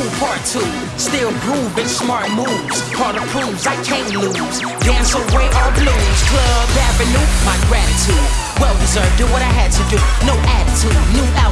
cool part two. Still grooving, smart moves. Carter proves I can't lose. Dance away our blues. Club Avenue, my gratitude. Well deserved, do what I had to do. No attitude, new album.